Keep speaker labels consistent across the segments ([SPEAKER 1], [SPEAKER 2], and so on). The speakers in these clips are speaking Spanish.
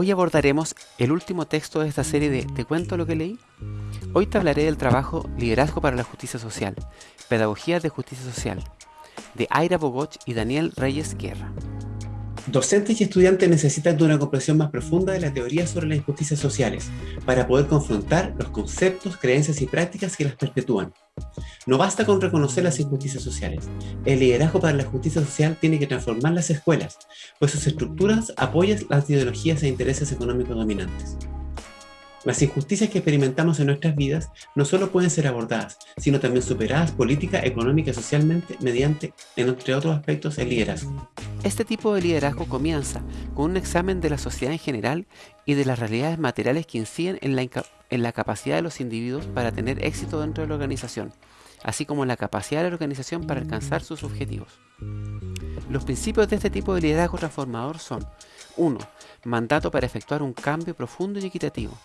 [SPEAKER 1] Hoy abordaremos el último texto de esta serie de ¿Te cuento lo que leí? Hoy te hablaré del trabajo Liderazgo para la Justicia Social, Pedagogía de Justicia Social, de Aira Bogoch y Daniel Reyes Guerra.
[SPEAKER 2] Docentes y estudiantes necesitan una comprensión más profunda de la teoría sobre las injusticias sociales para poder confrontar los conceptos, creencias y prácticas que las perpetúan. No basta con reconocer las injusticias sociales. El liderazgo para la justicia social tiene que transformar las escuelas, pues sus estructuras apoyan las ideologías e intereses económicos dominantes. Las injusticias que experimentamos en nuestras vidas no solo pueden ser abordadas, sino también superadas política, económica y socialmente mediante, entre otros aspectos, el liderazgo.
[SPEAKER 1] Este tipo de liderazgo comienza con un examen de la sociedad en general y de las realidades materiales que inciden en la, en la capacidad de los individuos para tener éxito dentro de la organización, así como la capacidad de la organización para alcanzar sus objetivos. Los principios de este tipo de liderazgo transformador son 1. Mandato para efectuar un cambio profundo y equitativo.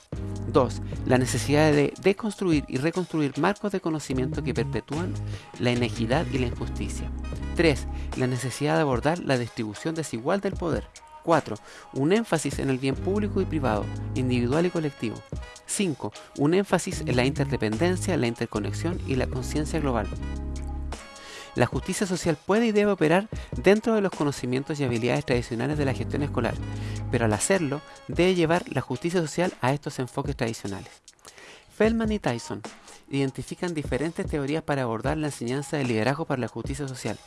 [SPEAKER 1] 2. La necesidad de deconstruir y reconstruir marcos de conocimiento que perpetúan la inequidad y la injusticia. 3. La necesidad de abordar la distribución desigual del poder. 4. Un énfasis en el bien público y privado, individual y colectivo. 5. Un énfasis en la interdependencia, la interconexión y la conciencia global. La justicia social puede y debe operar dentro de los conocimientos y habilidades tradicionales de la gestión escolar, pero al hacerlo debe llevar la justicia social a estos enfoques tradicionales. Feldman y Tyson identifican diferentes teorías para abordar la enseñanza del liderazgo para la justicia social,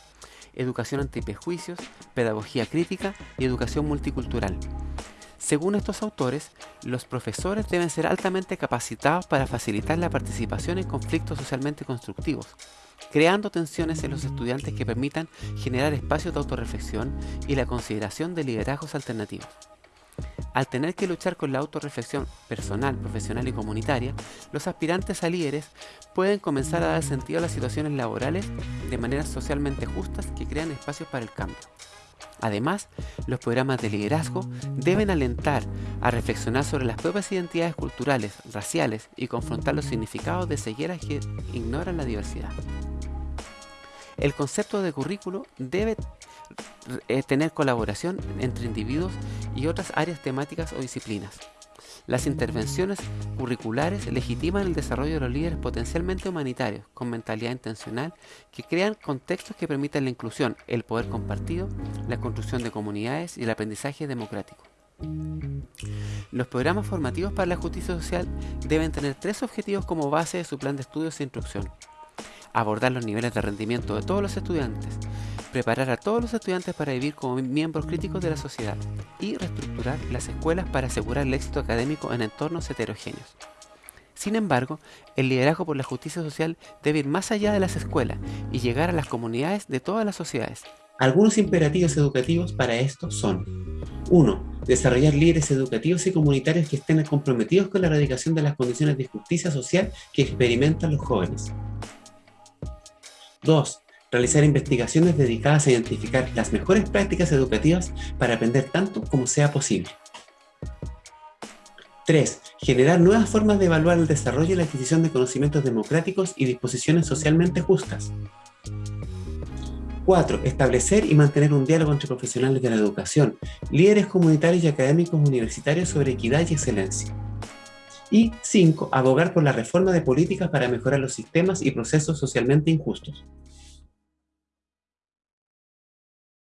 [SPEAKER 1] educación antiprejuicios, pedagogía crítica y educación multicultural. Según estos autores, los profesores deben ser altamente capacitados para facilitar la participación en conflictos socialmente constructivos, creando tensiones en los estudiantes que permitan generar espacios de autorreflexión y la consideración de liderazgos alternativos. Al tener que luchar con la autorreflexión personal, profesional y comunitaria, los aspirantes a líderes pueden comenzar a dar sentido a las situaciones laborales de maneras socialmente justas que crean espacios para el cambio. Además, los programas de liderazgo deben alentar a reflexionar sobre las propias identidades culturales, raciales y confrontar los significados de cegueras que ignoran la diversidad. El concepto de currículo debe eh, tener colaboración entre individuos y otras áreas temáticas o disciplinas. Las intervenciones curriculares legitiman el desarrollo de los líderes potencialmente humanitarios, con mentalidad intencional, que crean contextos que permitan la inclusión, el poder compartido, la construcción de comunidades y el aprendizaje democrático. Los programas formativos para la justicia social deben tener tres objetivos como base de su plan de estudios e instrucción. Abordar los niveles de rendimiento de todos los estudiantes, preparar a todos los estudiantes para vivir como miembros críticos de la sociedad y reestructurar las escuelas para asegurar el éxito académico en entornos heterogéneos. Sin embargo, el liderazgo por la justicia social debe ir más allá de las escuelas y llegar a las comunidades de todas las sociedades.
[SPEAKER 2] Algunos imperativos educativos para esto son 1. Desarrollar líderes educativos y comunitarios que estén comprometidos con la erradicación de las condiciones de justicia social que experimentan los jóvenes. 2 realizar investigaciones dedicadas a identificar las mejores prácticas educativas para aprender tanto como sea posible. 3. Generar nuevas formas de evaluar el desarrollo y la adquisición de conocimientos democráticos y disposiciones socialmente justas. 4. Establecer y mantener un diálogo entre profesionales de la educación, líderes comunitarios y académicos universitarios sobre equidad y excelencia. Y 5. Abogar por la reforma de políticas para mejorar los sistemas y procesos socialmente injustos.